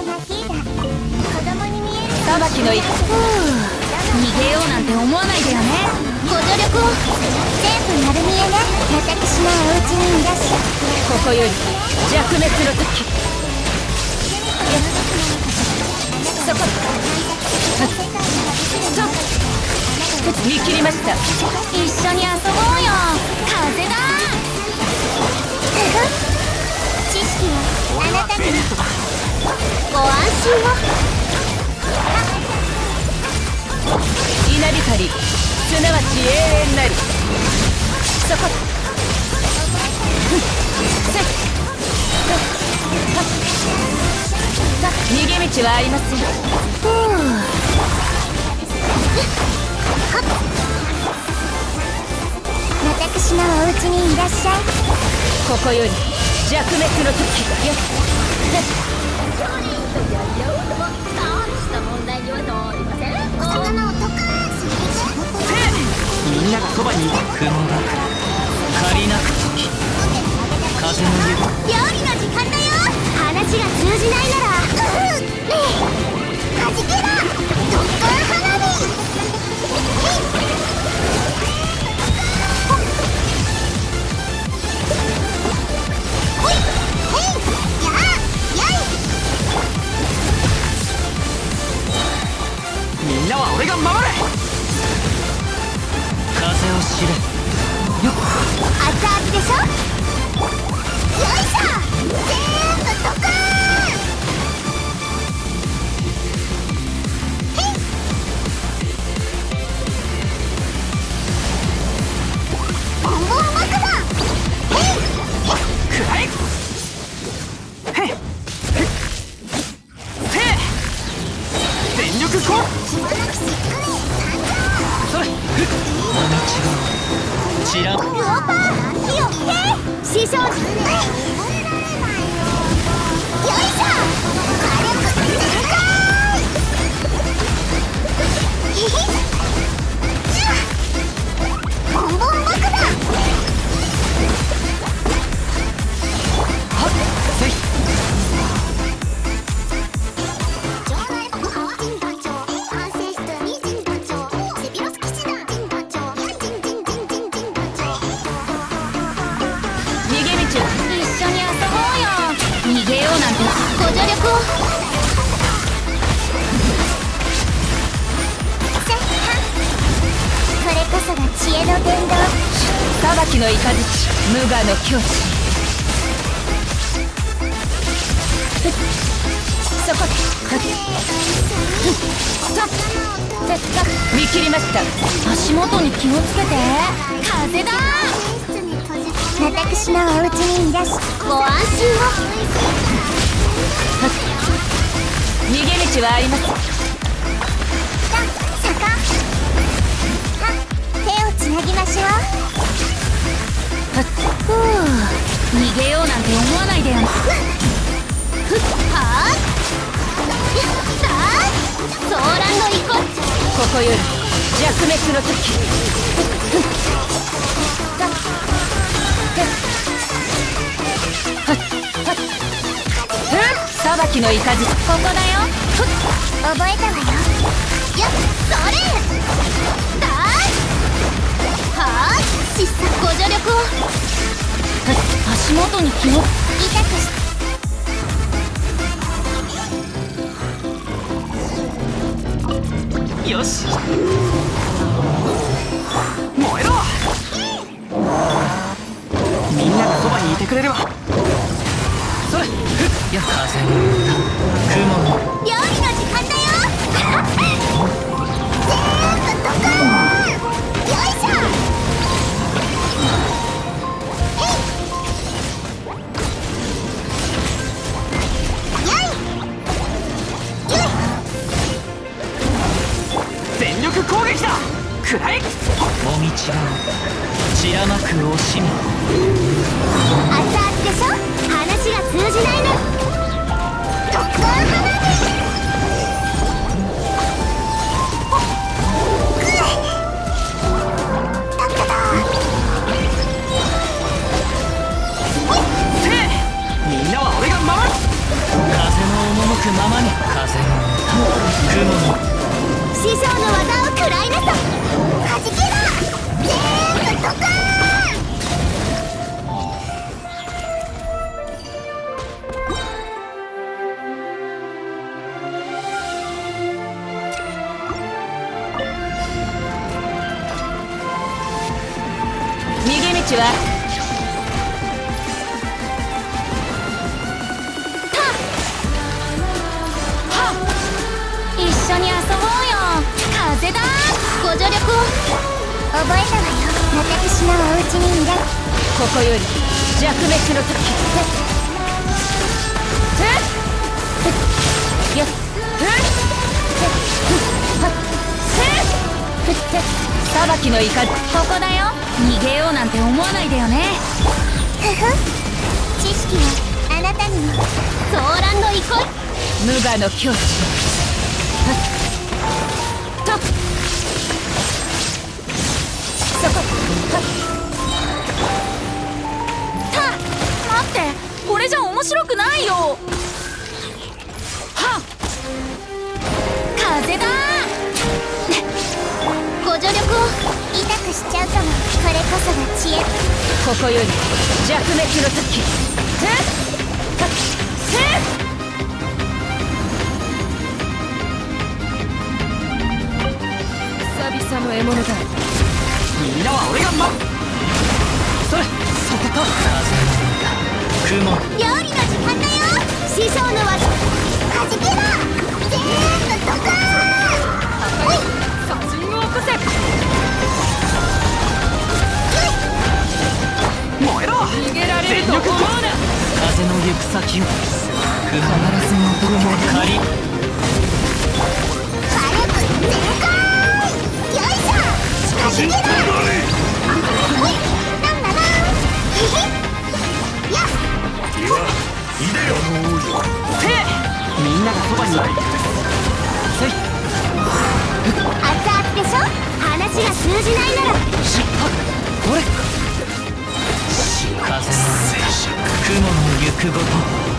裁きの一ふう逃げようなんて思わないでよね。ご助力を。全部丸見えね私のお家にいらっしゃここより。弱滅の時そこ見切りました一緒に。を稲光すなわち永遠なり。そこ。逃げ道はありません。私のお家にいらっしゃい。ここより弱滅の時。よみんながそばにいた雲が借りなく時風の湯料理の時間だよ話が通じないなら風を知れよっ。熱々でしょ？れふっもみちが？ちらグオパー火をへい師匠よいしょ軽く全開裁きの雷無我の境地そこ見切りました足元に気をつけて風だ私のお家にいらしご安心を逃げ道はありますさ坂は手をつなぎましょふう逃げようなんて思わないでよふっ。はーさあソーランの一個ここより弱滅の時裁きの雷ここだよ。覚えたわよ。よっそれ。だーはー失策ご助力を。足元に気を痛くしよし。燃えろ。みんながそばにいてくれればや風に乗った雲の料理の時間だよもみちが散らまく惜しみ熱々でしょ？話が通じないね特攻花逃げ道は一緒に遊ぼうよ。風だ。ご助力を。覚えたわよ。私のお家にいら。ここより弱滅の時。えっ。よっ。裁きの雷ここだよ。逃げようなんて思わないでよね。ふふ。知識はあなたにも。ソーランの憩い無我の境地。とそこ。た待っ。てこれじゃ面白くないよそが知恵ここより弱滅の時えっ久々の獲物だみんなは俺が待それそこか雲料理の時間だよ。師匠の技。はじけろ。全部ドカーン先を。必ず戻るも借り。火力全開よいしょ。くごと。